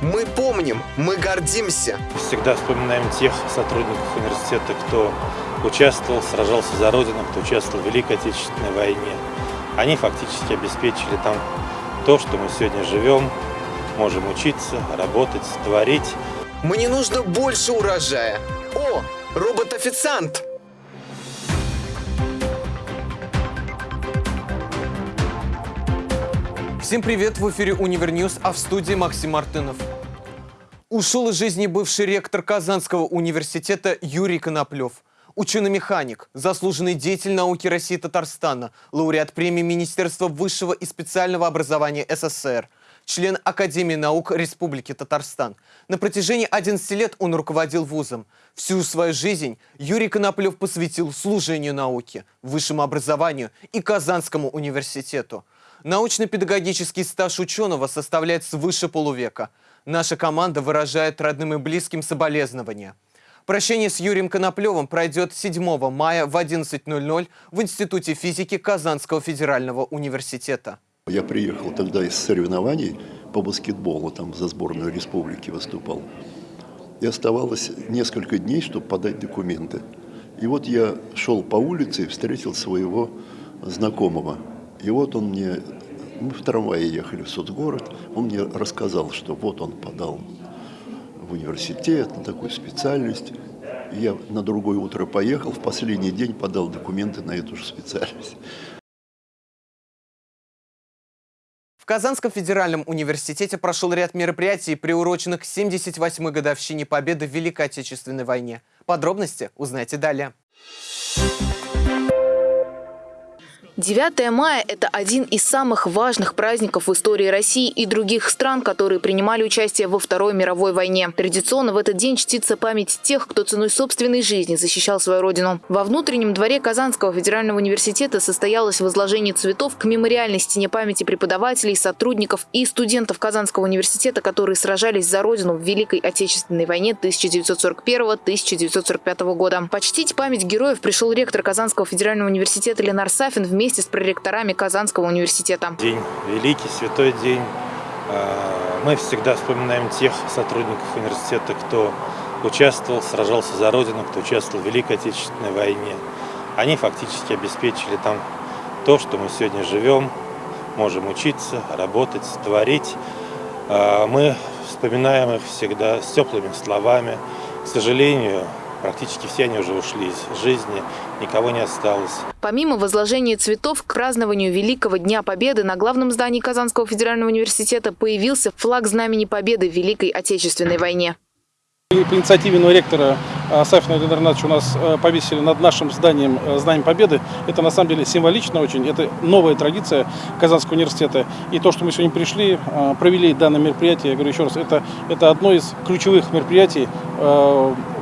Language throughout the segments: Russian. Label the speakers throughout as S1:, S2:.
S1: Мы помним, мы гордимся.
S2: Всегда вспоминаем тех сотрудников университета, кто участвовал, сражался за Родину, кто участвовал в Великой Отечественной войне. Они фактически обеспечили там то, что мы сегодня живем, можем учиться, работать, творить.
S1: Мне нужно больше урожая. О, робот-официант! Всем привет! В эфире Univer News, а в студии Максим Мартынов. Ушел из жизни бывший ректор Казанского университета Юрий Коноплев. Ученый-механик, заслуженный деятель науки России и Татарстана, лауреат премии Министерства высшего и специального образования СССР, член Академии наук Республики Татарстан. На протяжении 11 лет он руководил вузом. Всю свою жизнь Юрий Коноплев посвятил служению науке, высшему образованию и Казанскому университету. Научно-педагогический стаж ученого составляет свыше полувека. Наша команда выражает родным и близким соболезнования. Прощение с Юрием Коноплевым пройдет 7 мая в 11.00 в Институте физики Казанского федерального университета.
S3: Я приехал тогда из соревнований по баскетболу, там за сборную республики выступал. И оставалось несколько дней, чтобы подать документы. И вот я шел по улице и встретил своего знакомого. И вот он мне, мы в трамвае ехали в соцгород, он мне рассказал, что вот он подал в университет на такую специальность. Я на другое утро поехал, в последний день подал документы на эту же специальность.
S1: В Казанском федеральном университете прошел ряд мероприятий, приуроченных к 78-й годовщине Победы в Великой Отечественной войне. Подробности узнайте далее.
S4: 9 мая – это один из самых важных праздников в истории России и других стран, которые принимали участие во Второй мировой войне. Традиционно в этот день чтится память тех, кто ценой собственной жизни защищал свою родину. Во внутреннем дворе Казанского федерального университета состоялось возложение цветов к мемориальной стене памяти преподавателей, сотрудников и студентов Казанского университета, которые сражались за родину в Великой Отечественной войне 1941-1945 года. Почтить память героев пришел ректор Казанского федерального университета Ленар Сафин вместе вместе с проректорами Казанского университета.
S2: День великий, святой день. А, мы всегда вспоминаем тех сотрудников университета, кто участвовал, сражался за Родину, кто участвовал в Великой Отечественной войне. Они фактически обеспечили там то, что мы сегодня живем, можем учиться, работать, творить. А, мы вспоминаем их всегда с теплыми словами. К сожалению, Практически все они уже ушли из жизни, никого не осталось.
S4: Помимо возложения цветов к празднованию Великого Дня Победы на главном здании Казанского федерального университета появился флаг Знамени Победы в Великой Отечественной войне.
S5: По инициативе ректора а, Сафина Леонардовича у нас э, повесили над нашим зданием э, Знаем Победы. Это на самом деле символично очень. Это новая традиция Казанского университета. И то, что мы сегодня пришли, э, провели данное мероприятие, я говорю еще раз, это, это одно из ключевых мероприятий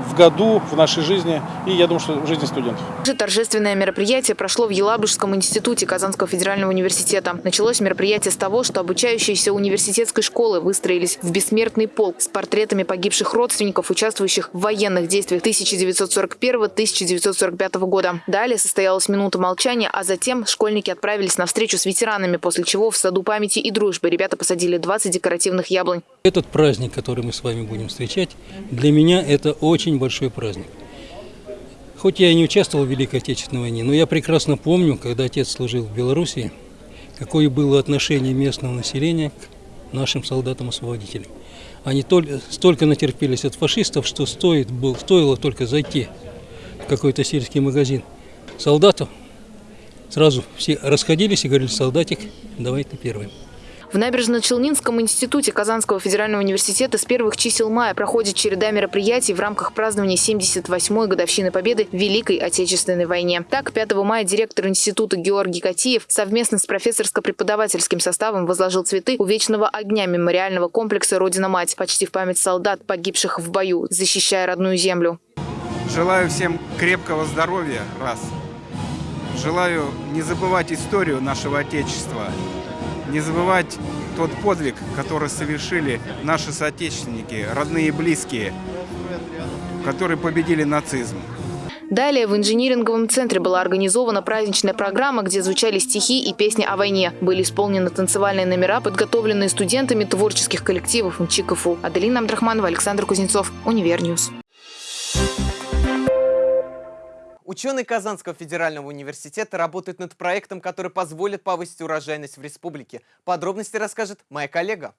S5: в году, в нашей жизни и, я думаю, что в жизни студентов.
S4: Торжественное мероприятие прошло в Елабужском институте Казанского федерального университета. Началось мероприятие с того, что обучающиеся университетской школы выстроились в бессмертный полк с портретами погибших родственников, участвующих в военных действиях 1941-1945 года. Далее состоялась минута молчания, а затем школьники отправились на встречу с ветеранами, после чего в Саду памяти и дружбы ребята посадили 20 декоративных яблонь.
S6: Этот праздник, который мы с вами будем встречать, для меня это очень большой праздник. Хоть я и не участвовал в Великой Отечественной войне, но я прекрасно помню, когда отец служил в Белоруссии, какое было отношение местного населения к нашим солдатам-освободителям. Они столько натерпелись от фашистов, что стоит, был, стоило только зайти в какой-то сельский магазин солдатов, сразу все расходились и говорили, солдатик, давай ты первый.
S4: В Набережно-Челнинском институте Казанского федерального университета с первых чисел мая проходит череда мероприятий в рамках празднования 78-й годовщины Победы в Великой Отечественной войне. Так, 5 мая директор института Георгий Катиев совместно с профессорско-преподавательским составом возложил цветы у вечного огня мемориального комплекса «Родина-мать», почти в память солдат, погибших в бою, защищая родную землю.
S7: Желаю всем крепкого здоровья, раз. Желаю не забывать историю нашего Отечества, не забывать тот подвиг, который совершили наши соотечественники, родные и близкие, которые победили нацизм.
S4: Далее в инжиниринговом центре была организована праздничная программа, где звучали стихи и песни о войне. Были исполнены танцевальные номера, подготовленные студентами творческих коллективов НЧИ КФУ. Аделина Абдрахманова, Александр Кузнецов, Univer News.
S1: Ученые Казанского федерального университета работают над проектом, который позволит повысить урожайность в республике. Подробности расскажет моя коллега.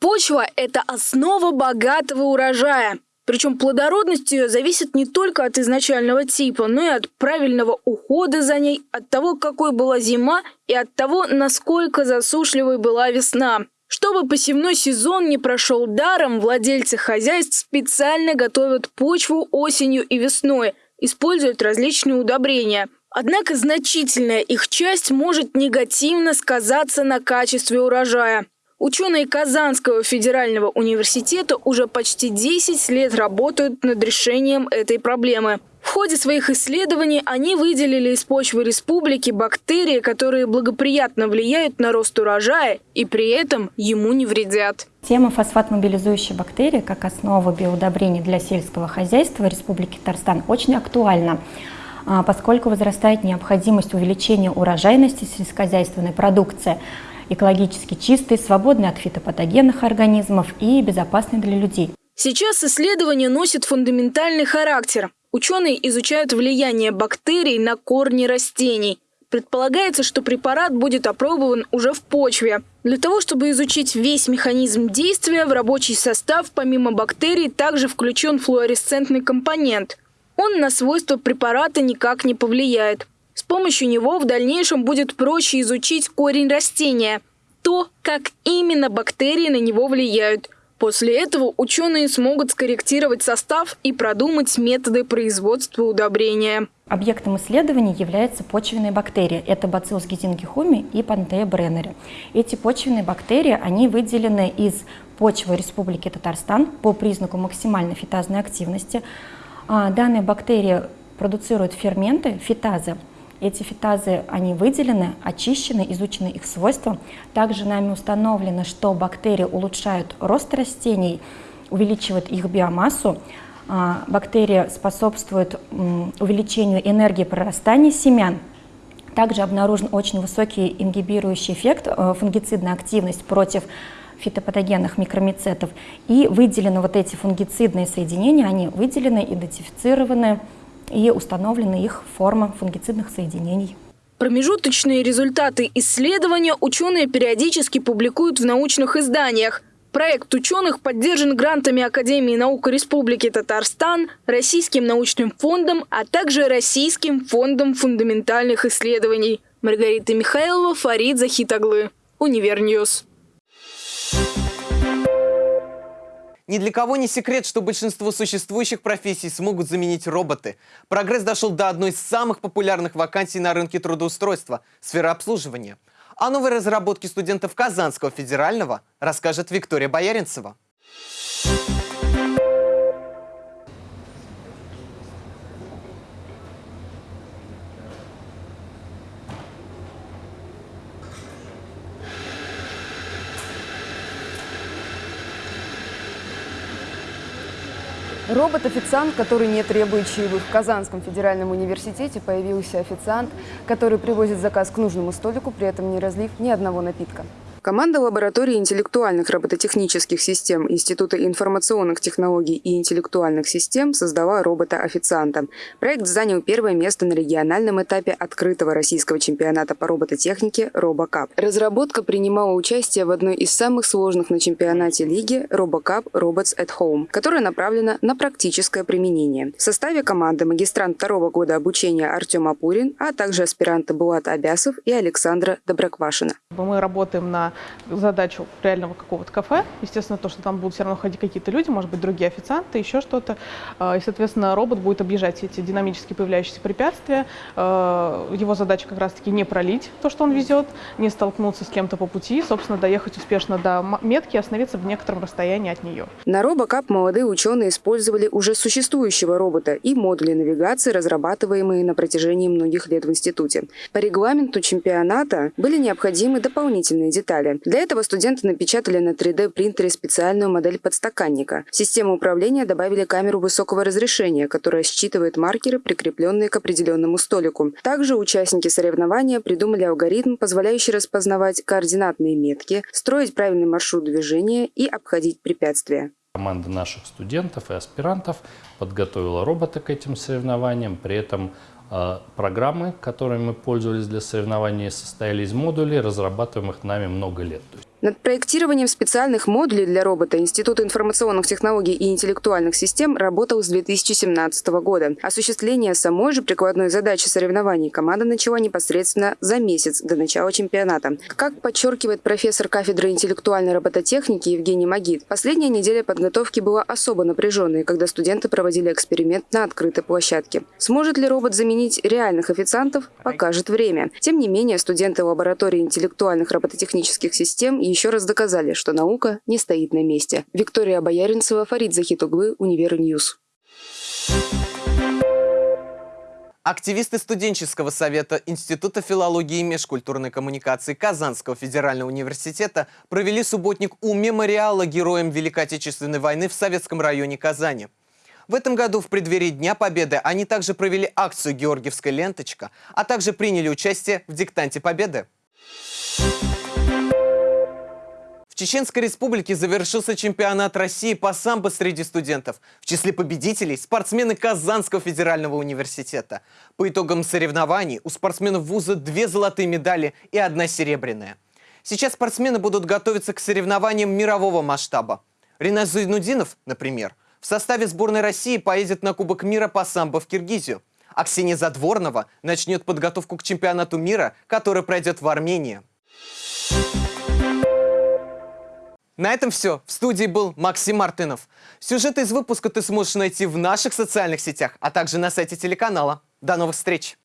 S8: Почва – это основа богатого урожая. Причем плодородность ее зависит не только от изначального типа, но и от правильного ухода за ней, от того, какой была зима и от того, насколько засушливой была весна. Чтобы посевной сезон не прошел даром, владельцы хозяйств специально готовят почву осенью и весной, используют различные удобрения. Однако значительная их часть может негативно сказаться на качестве урожая. Ученые Казанского федерального университета уже почти 10 лет работают над решением этой проблемы. В ходе своих исследований они выделили из почвы республики бактерии, которые благоприятно влияют на рост урожая и при этом ему не вредят.
S9: Тема фосфат-мобилизующей бактерии как основа биоудобрений для сельского хозяйства Республики Татарстан очень актуальна а, поскольку возрастает необходимость увеличения урожайности сельскохозяйственной продукции – экологически чистый, свободный от фитопатогенных организмов и безопасный для людей.
S8: Сейчас исследование носит фундаментальный характер. Ученые изучают влияние бактерий на корни растений. Предполагается, что препарат будет опробован уже в почве. Для того, чтобы изучить весь механизм действия, в рабочий состав помимо бактерий также включен флуоресцентный компонент. Он на свойства препарата никак не повлияет. С помощью него в дальнейшем будет проще изучить корень растения, то, как именно бактерии на него влияют. После этого ученые смогут скорректировать состав и продумать методы производства удобрения.
S9: Объектом исследований являются почвенные бактерии. Это бациллус гизингихуми и пантея бреннери. Эти почвенные бактерии, они выделены из почвы Республики Татарстан по признаку максимальной фитазной активности. А, данные бактерии продуцируют ферменты, фитазы, эти фитазы, они выделены, очищены, изучены их свойства. Также нами установлено, что бактерии улучшают рост растений, увеличивают их биомассу. А, бактерии способствуют увеличению энергии прорастания семян. Также обнаружен очень высокий ингибирующий эффект, э, фунгицидная активность против фитопатогенных микромицетов. И выделены вот эти фунгицидные соединения, они выделены, идентифицированы, и установлена их форма фунгицидных соединений.
S8: Промежуточные результаты исследования ученые периодически публикуют в научных изданиях. Проект ученых поддержан грантами Академии наук Республики Татарстан, Российским научным фондом, а также Российским фондом фундаментальных исследований. Маргарита Михайлова, Фарид Захитаглы. Univer News.
S1: Ни для кого не секрет, что большинство существующих профессий смогут заменить роботы. Прогресс дошел до одной из самых популярных вакансий на рынке трудоустройства – сфера обслуживания. О новой разработке студентов Казанского федерального расскажет Виктория Бояринцева.
S10: Робот-официант, который не требует чаевых. В Казанском федеральном университете появился официант, который привозит заказ к нужному столику, при этом не разлив ни одного напитка. Команда лаборатории интеллектуальных робототехнических систем Института информационных технологий и интеллектуальных систем создала робота-официанта. Проект занял первое место на региональном этапе открытого российского чемпионата по робототехнике RoboCup. Разработка принимала участие в одной из самых сложных на чемпионате лиги RoboCup Robots at Home, которая направлена на практическое применение. В составе команды магистрант второго года обучения Артем Апурин, а также аспиранты Булат Абясов и Александра Доброквашина.
S11: Мы работаем на задачу реального какого-то кафе. Естественно, то, что там будут все равно ходить какие-то люди, может быть, другие официанты, еще что-то. А, и, соответственно, робот будет объезжать эти динамически появляющиеся препятствия. А, его задача как раз-таки не пролить то, что он везет, не столкнуться с кем-то по пути, собственно, доехать успешно до метки и остановиться в некотором расстоянии от нее.
S10: На RoboCup молодые ученые использовали уже существующего робота и модули навигации, разрабатываемые на протяжении многих лет в институте. По регламенту чемпионата были необходимы дополнительные детали далее. Для этого студенты напечатали на 3D-принтере специальную модель подстаканника. В систему управления добавили камеру высокого разрешения, которая считывает маркеры, прикрепленные к определенному столику. Также участники соревнования придумали алгоритм, позволяющий распознавать координатные метки, строить правильный маршрут движения и обходить препятствия.
S12: Команда наших студентов и аспирантов подготовила робота к этим соревнованиям. При этом программы, которыми мы пользовались для соревнований, состояли из модулей, разрабатываемых нами много лет.
S10: Над проектированием специальных модулей для робота Институт информационных технологий и интеллектуальных систем работал с 2017 года. Осуществление самой же прикладной задачи соревнований команда начала непосредственно за месяц до начала чемпионата. Как подчеркивает профессор кафедры интеллектуальной робототехники Евгений Магид, последняя неделя подготовки была особо напряженной, когда студенты проводили эксперимент на открытой площадке. Сможет ли робот заменить реальных официантов, покажет время. Тем не менее, студенты лаборатории интеллектуальных робототехнических систем еще раз доказали, что наука не стоит на месте. Виктория Бояринцева, Фарид Захитуглы, Univer News.
S1: Активисты студенческого совета Института филологии и межкультурной коммуникации Казанского федерального университета провели субботник у мемориала героям Великой Отечественной войны в Советском районе Казани. В этом году в преддверии Дня Победы они также провели акцию «Георгиевская ленточка», а также приняли участие в диктанте Победы. В Чеченской республике завершился чемпионат России по самбо среди студентов. В числе победителей – спортсмены Казанского федерального университета. По итогам соревнований у спортсменов вуза две золотые медали и одна серебряная. Сейчас спортсмены будут готовиться к соревнованиям мирового масштаба. Ринат Зайнудинов, например, в составе сборной России поедет на Кубок мира по самбо в Киргизию. А Ксения Задворнова начнет подготовку к чемпионату мира, который пройдет в Армении. На этом все. В студии был Максим Мартынов. Сюжеты из выпуска ты сможешь найти в наших социальных сетях, а также на сайте телеканала. До новых встреч!